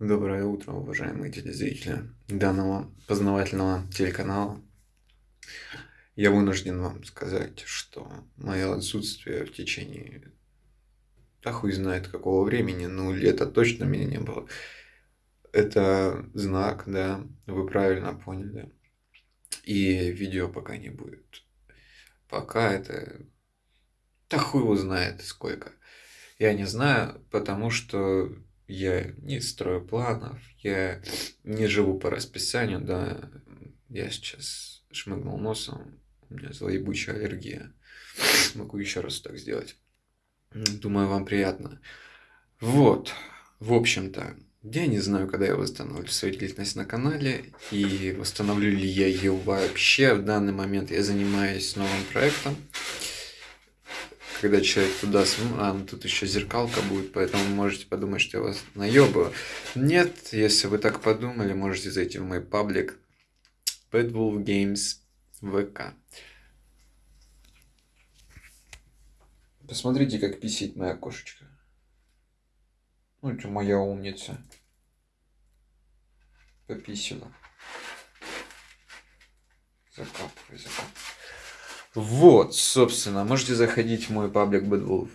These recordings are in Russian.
Доброе утро, уважаемые телезрители данного познавательного телеканала. Я вынужден вам сказать, что мое отсутствие в течение, да хуй знает какого времени, ну лета точно меня не было. Это знак, да, вы правильно поняли. И видео пока не будет. Пока это... Да хуй его знает сколько. Я не знаю, потому что я не строю планов, я не живу по расписанию, да, я сейчас шмыгнул носом, у меня злоебучая аллергия. Могу еще раз так сделать. Думаю, вам приятно. Вот, в общем-то, я не знаю, когда я восстановлю свою деятельность на канале и восстановлю ли я ее вообще. В данный момент я занимаюсь новым проектом когда человек туда смотрит, а, ну тут еще зеркалка будет, поэтому можете подумать, что я вас наебаю. Нет, если вы так подумали, можете зайти в мой паблик Bad Wolf Games ВК. Посмотрите, как писит моя кошечка. Ну, это моя умница. Пописила. Закапывай, закапывай. Вот, собственно, можете заходить в мой паблик Bad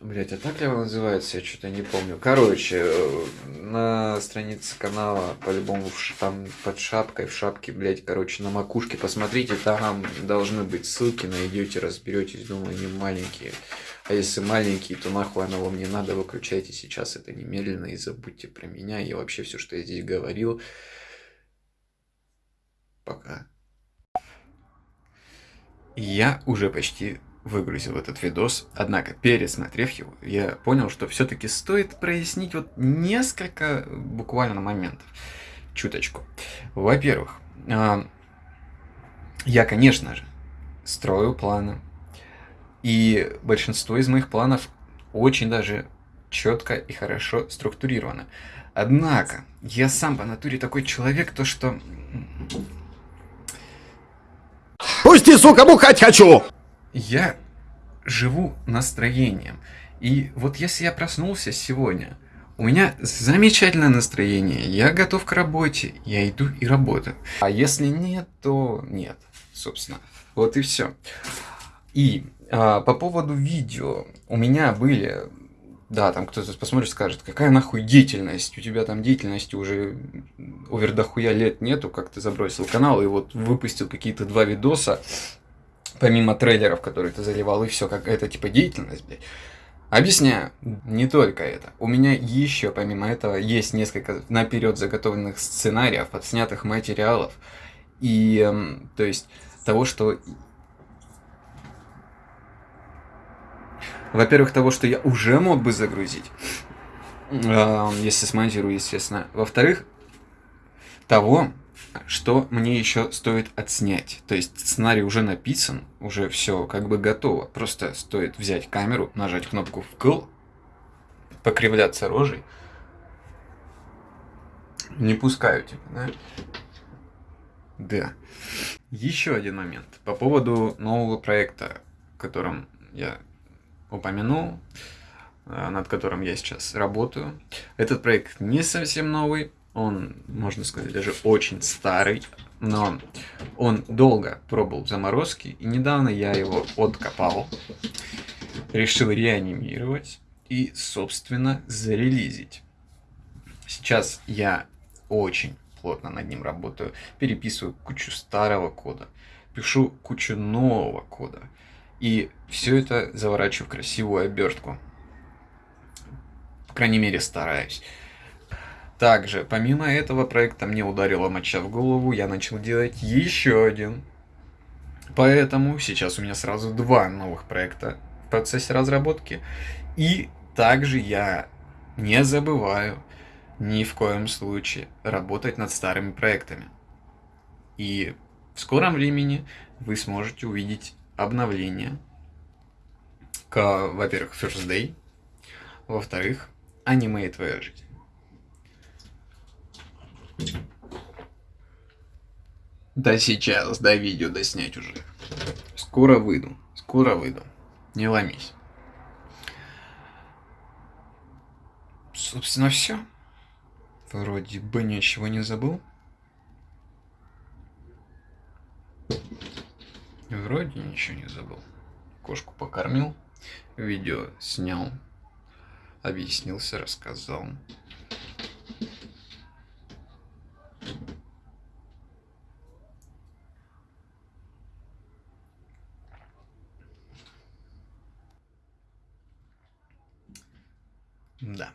Блять, а так ли он называется? Я что-то не помню. Короче, э, на странице канала, по-любому, там под шапкой, в шапке, блять, короче, на макушке, посмотрите, там должны быть ссылки, найдете, разберетесь, думаю, не маленькие. А если маленькие, то нахуй оно вам не надо, выключайте сейчас это немедленно и забудьте про меня и вообще все, что я здесь говорил. Пока. Я уже почти выгрузил этот видос, однако пересмотрев его, я понял, что все-таки стоит прояснить вот несколько буквально моментов. Чуточку. Во-первых, а, я, конечно же, строю планы. И большинство из моих планов очень даже четко и хорошо структурировано. Однако, я сам по натуре такой человек, то что Пусти, сука, бухать хочу! Я живу настроением. И вот если я проснулся сегодня, у меня замечательное настроение, я готов к работе, я иду и работаю. А если нет, то нет, собственно. Вот и все. И а, по поводу видео, у меня были да, там кто-то посмотрит, скажет, какая нахуй деятельность, у тебя там деятельности уже овер дохуя лет нету, как ты забросил канал и вот выпустил какие-то два видоса, помимо трейлеров, которые ты заливал, и все, как это типа деятельность, блядь. Объясняю, не только это. У меня еще, помимо этого, есть несколько наперед заготовленных сценариев, отснятых материалов. И, эм, то есть, того, что Во-первых, того, что я уже мог бы загрузить, если смонтирую, естественно. Во-вторых, того, что мне еще стоит отснять. То есть сценарий уже написан, уже все как бы готово. Просто стоит взять камеру, нажать кнопку вкл, покривляться рожей. Не пускаю тебя, да? Да. Еще один момент по поводу нового проекта, которым я упомянул, э, над которым я сейчас работаю. Этот проект не совсем новый, он, можно сказать, даже очень старый, но он долго пробовал в заморозке, и недавно я его откопал, решил реанимировать и, собственно, зарелизить. Сейчас я очень плотно над ним работаю, переписываю кучу старого кода, пишу кучу нового кода, и все это заворачиваю в красивую обертку. По крайней мере, стараюсь. Также, помимо этого проекта, мне ударила моча в голову, я начал делать еще один. Поэтому сейчас у меня сразу два новых проекта в процессе разработки. И также я не забываю ни в коем случае работать над старыми проектами. И в скором времени вы сможете увидеть обновление к, во-первых, First Day, во-вторых, аниме и твоя жизнь. Да сейчас, да видео, да снять уже. Скоро выйду, скоро выйду. Не ломись. Собственно, все. Вроде бы ничего не забыл. Вроде ничего не забыл. Кошку покормил, видео снял, объяснился, рассказал. Да.